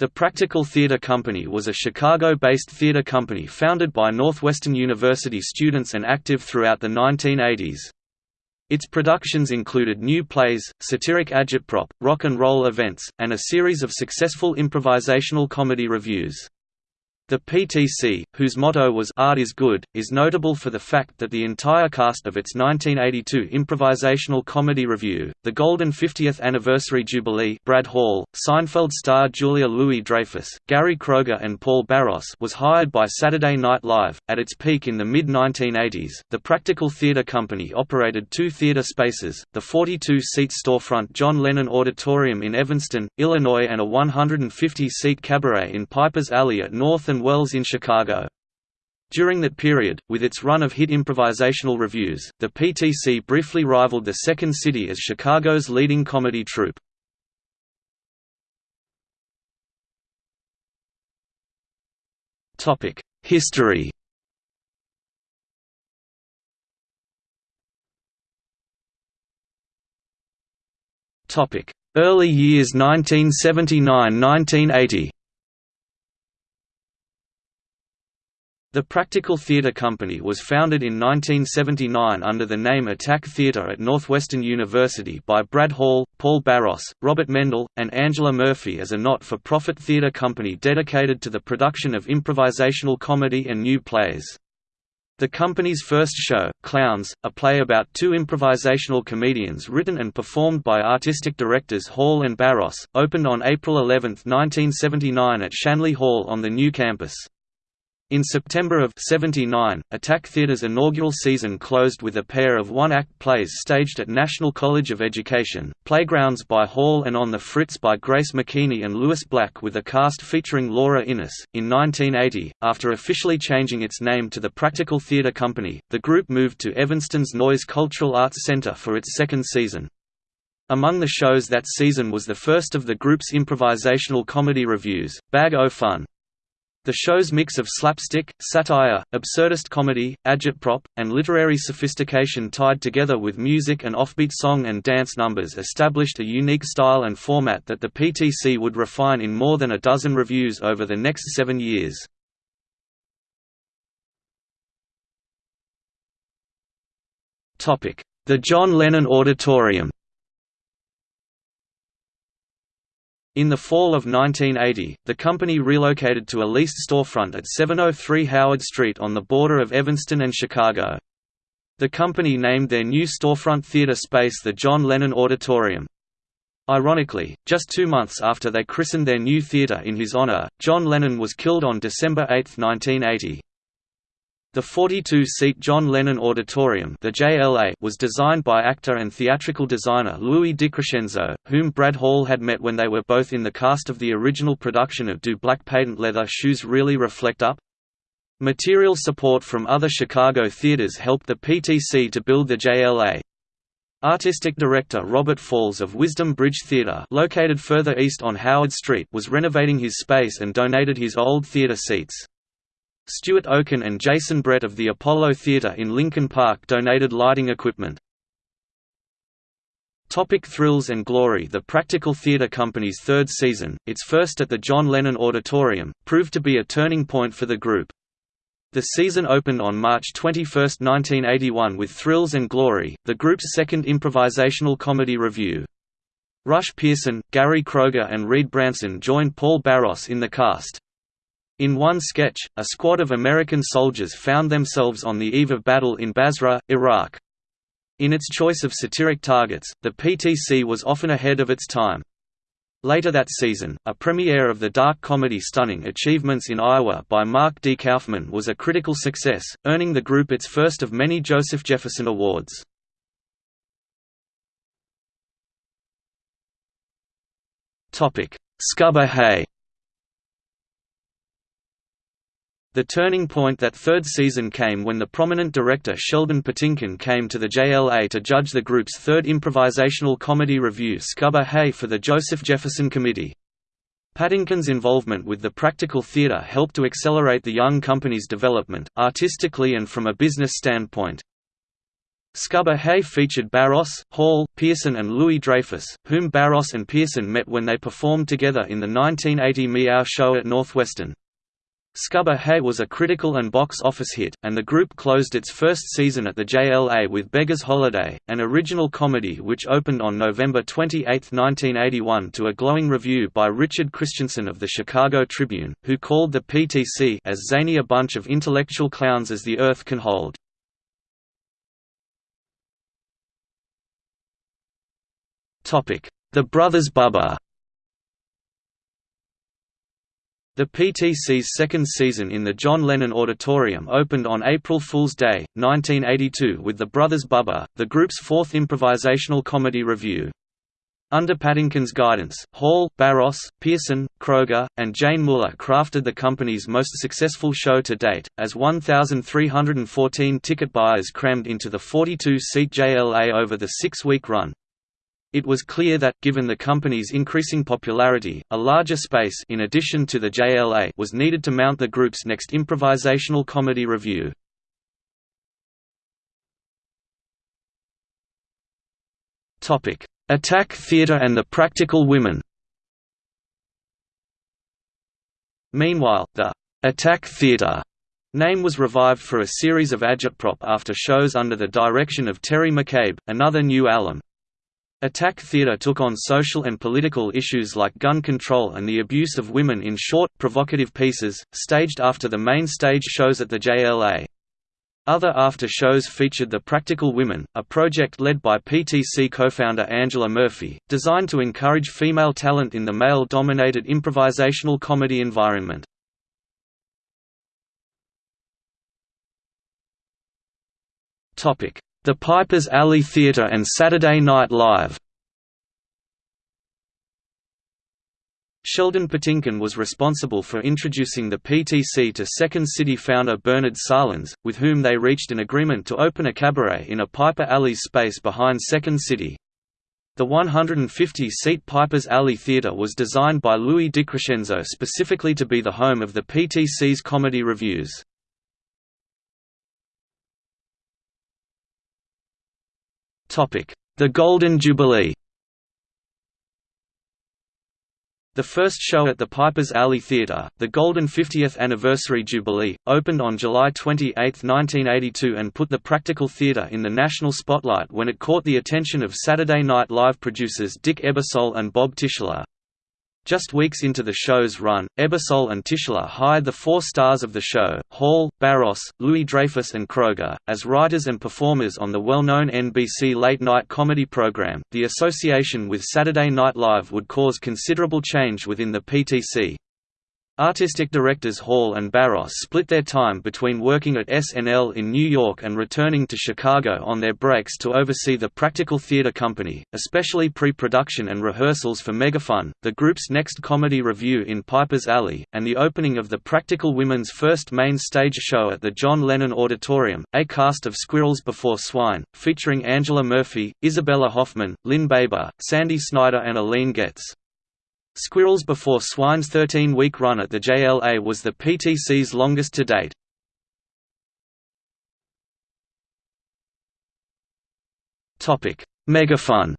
The Practical Theatre Company was a Chicago-based theatre company founded by Northwestern University students and active throughout the 1980s. Its productions included new plays, satiric agitprop, rock and roll events, and a series of successful improvisational comedy revues. The PTC, whose motto was Art is Good, is notable for the fact that the entire cast of its 1982 improvisational comedy revue, The Golden 50th Anniversary Jubilee Brad Hall, Seinfeld star Julia Louis-Dreyfus, Gary Kroeger and Paul Barros was hired by Saturday Night Live. At its peak in the mid-1980s, the Practical Theatre Company operated two theatre spaces, the 42-seat storefront John Lennon Auditorium in Evanston, Illinois and a 150-seat cabaret in Piper's Alley at North and Wells in Chicago. During that period, with its run of hit improvisational revues, the PTC briefly rivaled the Second City as Chicago's leading comedy troupe. History Early years 1979–1980 The Practical Theatre Company was founded in 1979 under the name Attack Theatre at Northwestern University by Brad Hall, Paul Barros, Robert Mendel, and Angela Murphy as a not-for-profit theatre company dedicated to the production of improvisational comedy and new plays. The company's first show, Clowns, a play about two improvisational comedians written and performed by artistic directors Hall and Barros, opened on April 11, 1979 at Shanley Hall on the new campus. In September of 79, Attack Theatre's inaugural season closed with a pair of one-act plays staged at National College of Education, Playgrounds by Hall and On the Fritz by Grace McKeany and Lewis Black with a cast featuring Laura Innes. In 1980, after officially changing its name to the Practical Theatre Company, the group moved to Evanston's Noyes Cultural Arts Center for its second season. Among the shows that season was the first of the group's improvisational comedy revues, Bag O' Fun. The show's mix of slapstick, satire, absurdist comedy, agitprop, and literary sophistication tied together with music and offbeat song and dance numbers established a unique style and format that the PTC would refine in more than a dozen reviews over the next seven years. The John Lennon Auditorium In the fall of 1980, the company relocated to a leased storefront at 703 Howard Street on the border of Evanston and Chicago. The company named their new storefront theater space the John Lennon Auditorium. Ironically, just two months after they christened their new theater in his honor, John Lennon was killed on December 8, 1980. The 42-seat John Lennon Auditorium the JLA was designed by actor and theatrical designer Louis DiCrescenzo, whom Brad Hall had met when they were both in the cast of the original production of Do Black Patent Leather Shoes Really Reflect Up? Material support from other Chicago theaters helped the PTC to build the JLA. Artistic director Robert Falls of Wisdom Bridge Theatre located further east on Howard Street was renovating his space and donated his old theatre seats. Stuart Oken and Jason Brett of the Apollo Theatre in Lincoln Park donated lighting equipment. Topic Thrills and Glory The Practical Theatre Company's third season, its first at the John Lennon Auditorium, proved to be a turning point for the group. The season opened on March 21, 1981 with Thrills and Glory, the group's second improvisational comedy revue. Rush Pearson, Gary Kroeger and Reed Branson joined Paul Barros in the cast. In one sketch, a squad of American soldiers found themselves on the eve of battle in Basra, Iraq. In its choice of satiric targets, the PTC was often ahead of its time. Later that season, a premiere of the dark comedy Stunning Achievements in Iowa by Mark D. Kaufman was a critical success, earning the group its first of many Joseph Jefferson Awards. Scubba Hay The turning point that third season came when the prominent director Sheldon Patinkin came to the JLA to judge the group's third improvisational comedy revue Scubba Hay for the Joseph Jefferson Committee. Patinkin's involvement with the practical theatre helped to accelerate the young company's development, artistically and from a business standpoint. Scubba Hay featured Barros, Hall, Pearson and Louis Dreyfus, whom Barros and Pearson met when they performed together in the 1980 Meow show at Northwestern. Scubba Hay was a critical and box office hit, and the group closed its first season at the JLA with Beggar's Holiday, an original comedy which opened on November 28, 1981 to a glowing review by Richard Christiansen of the Chicago Tribune, who called the PTC as zany a bunch of intellectual clowns as the earth can hold. The Brothers Bubba The PTC's second season in the John Lennon Auditorium opened on April Fool's Day, 1982 with The Brothers Bubba, the group's fourth improvisational comedy revue. Under Patinkin's guidance, Hall, Barros, Pearson, Kroeger, and Jane Muller crafted the company's most successful show to date, as 1,314 ticket buyers crammed into the 42-seat JLA over the six-week run. It was clear that, given the company's increasing popularity, a larger space in addition to the JLA was needed to mount the group's next improvisational comedy revue. Attack Theatre and the Practical Women Meanwhile, the Attack Theatre name was revived for a series of agitprop after shows under the direction of Terry McCabe, another new alum. Attack theatre took on social and political issues like gun control and the abuse of women in short, provocative pieces, staged after the main stage shows at the JLA. Other after-shows featured The Practical Women, a project led by PTC co-founder Angela Murphy, designed to encourage female talent in the male-dominated improvisational comedy environment. The Pipers Alley Theatre and Saturday Night Live Sheldon Patinkin was responsible for introducing the PTC to Second City founder Bernard Sahlins, with whom they reached an agreement to open a cabaret in a Piper Alley space behind Second City. The 150-seat Piper's Alley Theatre was designed by Louis DiCrescenzo specifically to be the home of the PTC's comedy revues. The Golden Jubilee The first show at the Piper's Alley Theatre, the Golden 50th Anniversary Jubilee, opened on July 28, 1982 and put the practical theatre in the national spotlight when it caught the attention of Saturday Night Live producers Dick Ebersol and Bob Tischler. Just weeks into the show's run, Ebersol and Tischler hired the four stars of the show, Hall, Barros, Louis Dreyfus and Kroeger, as writers and performers on the well-known NBC late-night comedy program. The association with Saturday Night Live would cause considerable change within the PTC. Artistic directors Hall and Barros split their time between working at SNL in New York and returning to Chicago on their breaks to oversee the Practical Theater Company, especially pre-production and rehearsals for Megafun, the group's next comedy revue in Piper's Alley, and the opening of the Practical Women's first main stage show at the John Lennon Auditorium, a cast of Squirrels Before Swine, featuring Angela Murphy, Isabella Hoffman, Lynn Baber, Sandy Snyder and Aline Getz. Squirrels Before Swine's 13-week run at the JLA was the PTC's longest to date. Megafun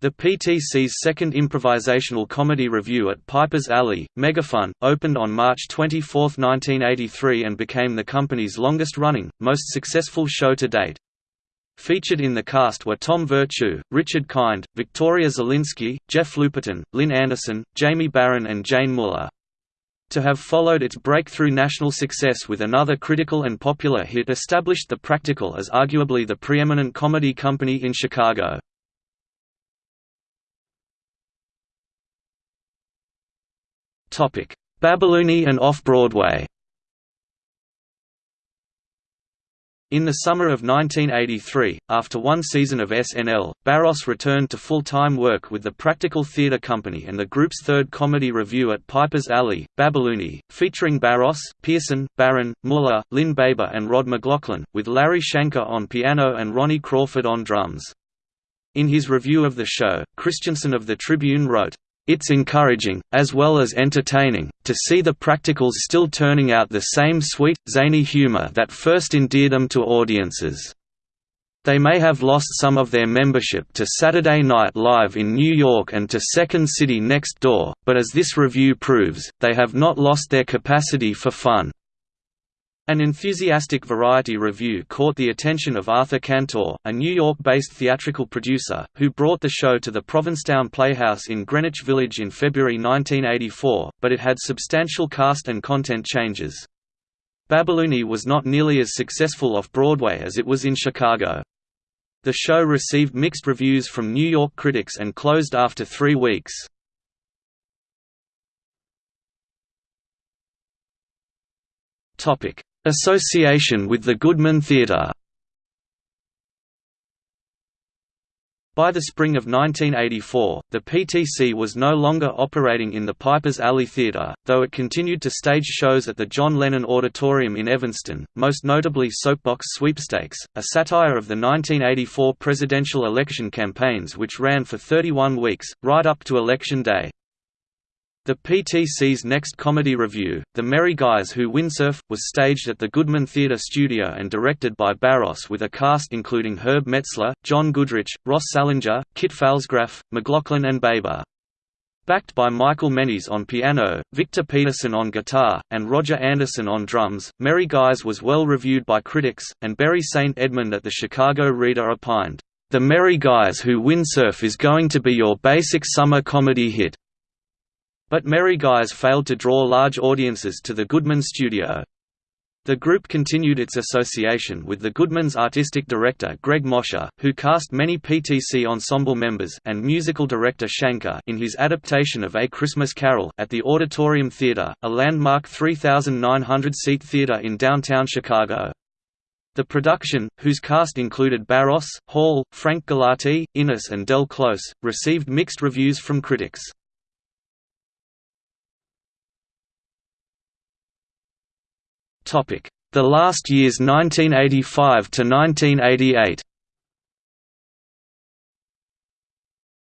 The PTC's second improvisational comedy revue at Piper's Alley, Megafun, opened on March 24, 1983 and became the company's longest-running, most successful show to date. Featured in the cast were Tom Virtue, Richard Kind, Victoria Zelinsky, Jeff Lupetin, Lynn Anderson, Jamie Barron and Jane Muller. To have followed its breakthrough national success with another critical and popular hit established The Practical as arguably the preeminent comedy company in Chicago. Babylonie and Off-Broadway In the summer of 1983, after one season of SNL, Barros returned to full-time work with the Practical Theatre Company and the group's third comedy revue at Piper's Alley, Babylonie, featuring Barros, Pearson, Barron, Muller, Lynn Baber and Rod McLaughlin, with Larry Shanker on piano and Ronnie Crawford on drums. In his review of the show, Christiansen of the Tribune wrote, It's encouraging, as well as entertaining, to see the practicals still turning out the same sweet, zany humor that first endeared them to audiences. They may have lost some of their membership to Saturday Night Live in New York and to Second City next door, but as this review proves, they have not lost their capacity for fun. An enthusiastic Variety review caught the attention of Arthur Cantor, a New York-based theatrical producer, who brought the show to the Provincetown Playhouse in Greenwich Village in February 1984, but it had substantial cast and content changes. Babylonie was not nearly as successful off-Broadway as it was in Chicago. The show received mixed reviews from New York critics and closed after three weeks. Association with the Goodman Theatre By the spring of 1984, the PTC was no longer operating in the Pipers Alley Theatre, though it continued to stage shows at the John Lennon Auditorium in Evanston, most notably Soapbox Sweepstakes, a satire of the 1984 presidential election campaigns which ran for 31 weeks, right up to Election Day. The PTC's next comedy review, The Merry Guys Who Windsurf, was staged at the Goodman Theatre Studio and directed by Barros with a cast including Herb Metzler, John Goodrich, Ross Salinger, Kit Pfalzgraf, McLaughlin and Baber. Backed by Michael Menyz on piano, Victor Peterson on guitar, and Roger Anderson on drums, Merry Guys was well reviewed by critics, and Bury St. Edmund at the Chicago Reader opined, "...The Merry Guys Who Windsurf is going to be your basic summer comedy hit." But Merry Guys failed to draw large audiences to the Goodman studio. The group continued its association with the Goodman's artistic director Greg Mosher, who cast many PTC ensemble members and musical director Shanker in his adaptation of A Christmas Carol at the Auditorium Theatre, a landmark 3,900-seat theatre in downtown Chicago. The production, whose cast included Barros, Hall, Frank Galati, Innes and Del Close, received mixed reviews from critics. The last years 1985 to 1988.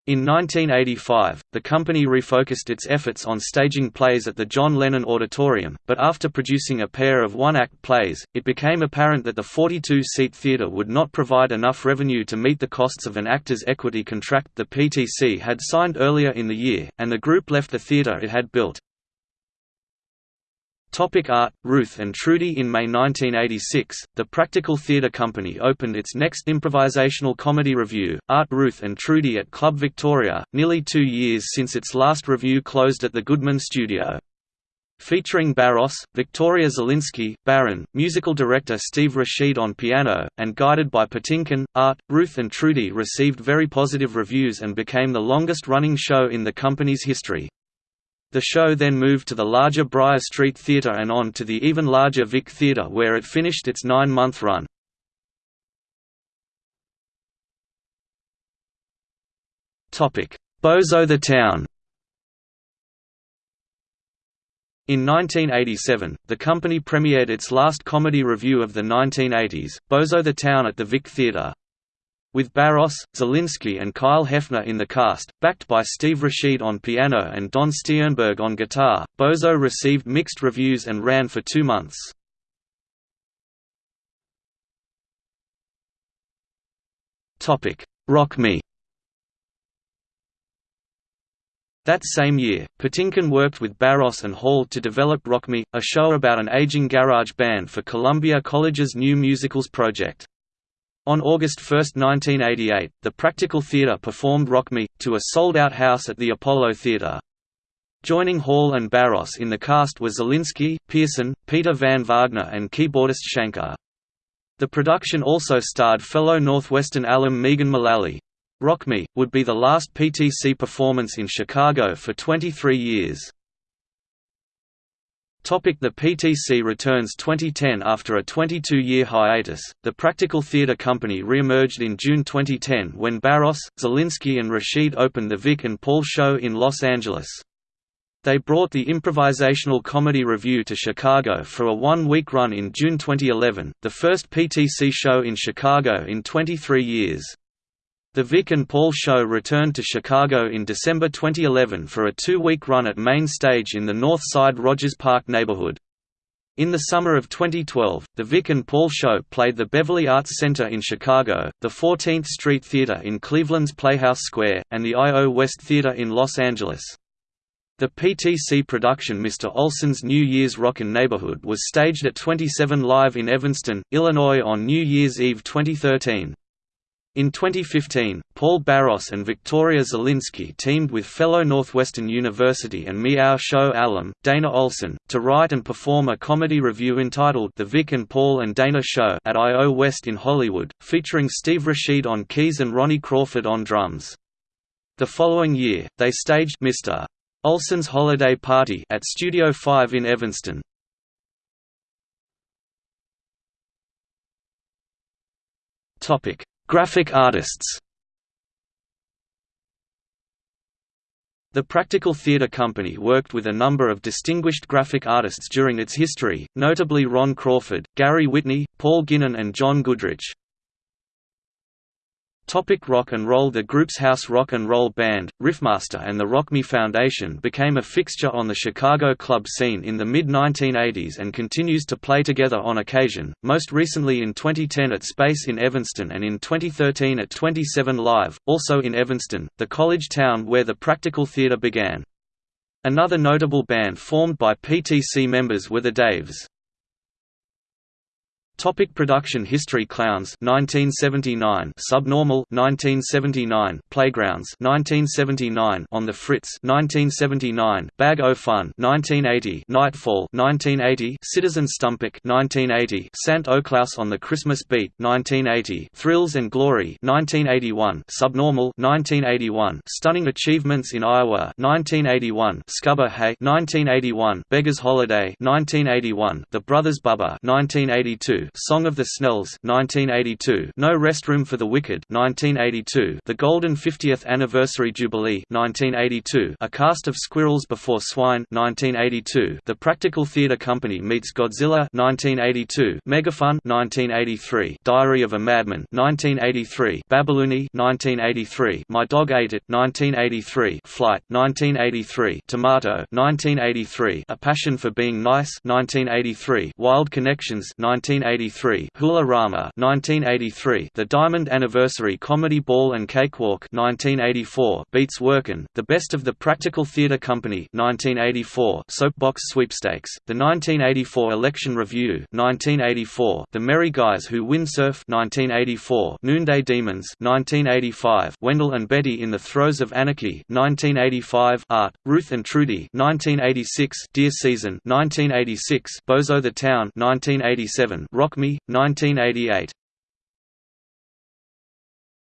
In 1985, the company refocused its efforts on staging plays at the John Lennon Auditorium, but after producing a pair of one-act plays, it became apparent that the 42-seat theatre would not provide enough revenue to meet the costs of an actors' equity contract the PTC had signed earlier in the year, and the group left the theatre it had built. Topic art Ruth and Trudy In May 1986, the Practical Theatre Company opened its next improvisational comedy revue, Art Ruth and Trudy at Club Victoria, nearly two years since its last review closed at the Goodman Studio. Featuring Barros, Victoria Zelinsky, Barron, musical director Steve Rashid on piano, and guided by Patinkin, Art, Ruth and Trudy received very positive reviews and became the longest-running show in the company's history. The show then moved to the larger Briar Street Theatre and on to the even larger Vic Theatre where it finished its nine-month run. Bozo the Town In 1987, the company premiered its last comedy revue of the 1980s, Bozo the Town at the Vic Theatre. With Barros, Zelinsky and Kyle Hefner in the cast, backed by Steve Rashid on piano and Don Stiernberg on guitar, Bozo received mixed reviews and ran for two months. Rock Me That same year, Patinkin worked with Barros and Hall to develop Rock Me, a show about an aging garage band for Columbia College's new musicals project. On August 1, 1988, the Practical Theatre performed Rock Me, to a sold-out house at the Apollo Theatre. Joining Hall and Barros in the cast were Zelinsky, Pearson, Peter Van Wagner and keyboardist Shanker. The production also starred fellow Northwestern alum Megan Mullally. Rock Me, would be the last PTC performance in Chicago for 23 years. The PTC returns 2010 After a 22-year hiatus, the Practical Theatre Company re-emerged in June 2010 when Barros, Zelinsky and Rashid opened the Vic and Paul Show in Los Angeles. They brought the improvisational comedy revue to Chicago for a one-week run in June 2011, the first PTC show in Chicago in 23 years. The Vic and Paul Show returned to Chicago in December 2011 for a two-week run at Main Stage in the North Side Rogers Park neighborhood. In the summer of 2012, the Vic and Paul Show played the Beverly Arts Center in Chicago, the 14th Street Theater in Cleveland's Playhouse Square, and the I.O. West Theater in Los Angeles. The PTC production Mr. Olson's New Year's Rockin' Neighborhood was staged at 27 Live in Evanston, Illinois on New Year's Eve 2013. In 2015, Paul Barros and Victoria Zelinsky teamed with fellow Northwestern University and Meow Show alum, Dana Olson, to write and perform a comedy revue entitled The Vic and Paul and Dana Show at I.O. West in Hollywood, featuring Steve Rashid on keys and Ronnie Crawford on drums. The following year, they staged Mr. Olson's Holiday Party at Studio 5 in Evanston. Topic Graphic artists The Practical Theatre Company worked with a number of distinguished graphic artists during its history, notably Ron Crawford, Gary Whitney, Paul Guinan and John Goodrich. Topic rock and roll The group's house rock and roll band, Riffmaster and the Rock Me Foundation became a fixture on the Chicago club scene in the mid-1980s and continues to play together on occasion, most recently in 2010 at Space in Evanston and in 2013 at 27 Live, also in Evanston, the college town where the Practical Theatre began. Another notable band formed by PTC members were the Daves. Topic production history Clowns 1979 Subnormal 1979 Playgrounds 1979 On the Fritz 1979 Bag o' Fun 1980 Nightfall 1980 Citizen Stumpik 1980 Sant O'Klaus on the Christmas Beat 1980 Thrills and Glory 1981 Subnormal 1981 Stunning Achievements in Iowa 1981 Scubba Hay 1981 Beggar's Holiday 1981 The Brothers Bubba 1982 Song of the Snells 1982, No Restroom for the Wicked 1982, The Golden 50th Anniversary Jubilee 1982, A Cast of Squirrels Before Swine 1982, The Practical Theatre Company meets Godzilla 1982, Megafun 1983, Diary of a Madman 1983, Babyloony 1983, My Dog Ate It 1983, Flight 1983, Tomato 1983, A Passion for Being Nice 1983, Wild Connections 1983 1983 Hula Rama 1983 The Diamond Anniversary Comedy Ball and Cakewalk 1984 Beats Workin', The Best of the Practical Theatre Company 1984 Soapbox Sweepstakes, The 1984 Election Review 1984 The Merry Guys Who Windsurf 1984 Noonday Demons 1985 Wendell and Betty in the Throes of Anarchy 1985 Art, Ruth and Trudy 1986 Deer Season 1986 Bozo the Town 1987 Rock Me, 1988